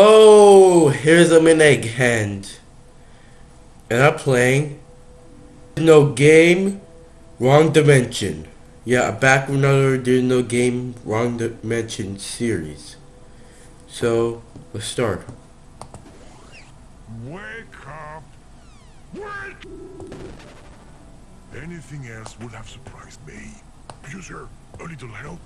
Oh, here's a Minegg hand. And I'm playing No Game, Wrong Dimension. Yeah, back with another There's No Game, Wrong Dimension series. So, let's start. Wake up! Wake! Anything else would have surprised me. User, a little help?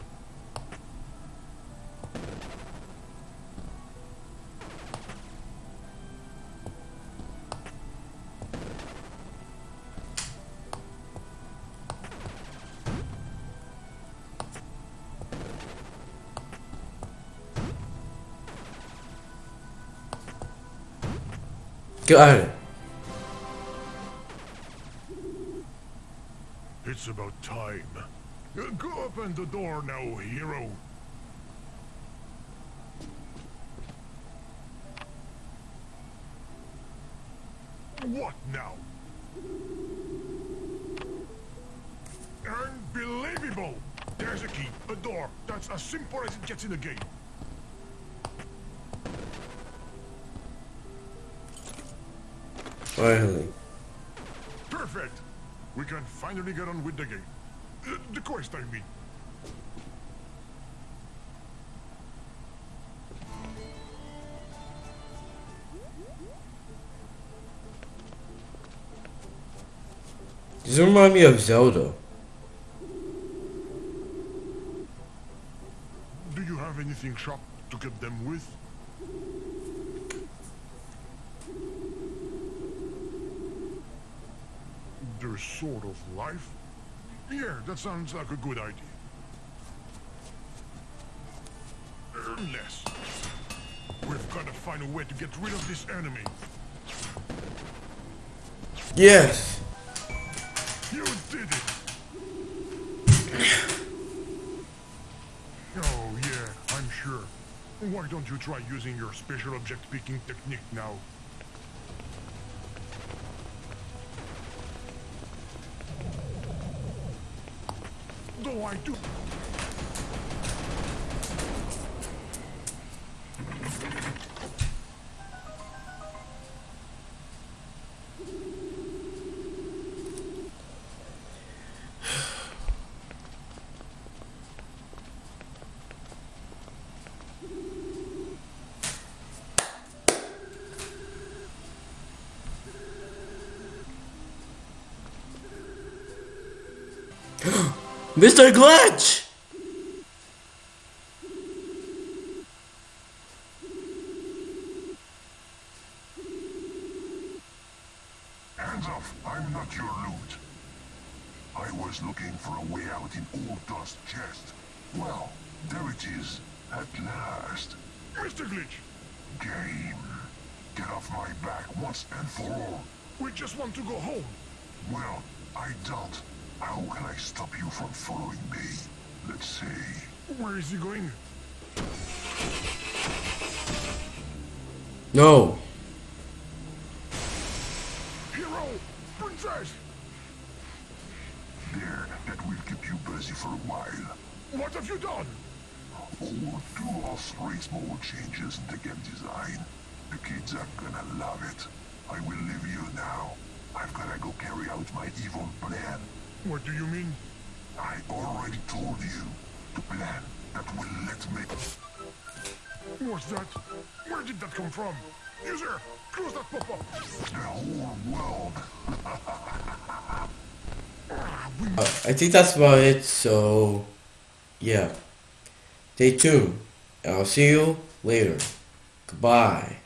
It's about time. Go open the door now, hero. What now? Unbelievable! There's a key, a door. That's as simple as it gets in the game. Finally. Perfect! We can finally get on with the game. Uh, the quest, I mean. Does it remind me of Zelda? Do you have anything sharp to cut them with? There's sort of life? Yeah, that sounds like a good idea. Unless... We've got to find a way to get rid of this enemy. Yes. You did it! oh, yeah, I'm sure. Why don't you try using your special object picking technique now? Though I do... Mr. Glitch! Hands off, I'm not your loot. I was looking for a way out in Old Dust chest. Well, there it is, at last. Mr. Glitch! Game. Get off my back once and for all. We just want to go home. Well, I don't. How can I stop you from following me? Let's see. Where is he going? No. Hero! Princess! There, that will keep you busy for a while. What have you done? Oh, do us raise more changes in the game design. The kids are gonna love it. I will leave you now. I've gotta go carry out my evil plan. What do you mean? I already told you. The plan that will let me... What's that? Where did that come from? User, close that pop-up. The whole world. Ah, Uh, I think that's about it, so... Yeah. Stay tuned. And I'll see you later. Goodbye.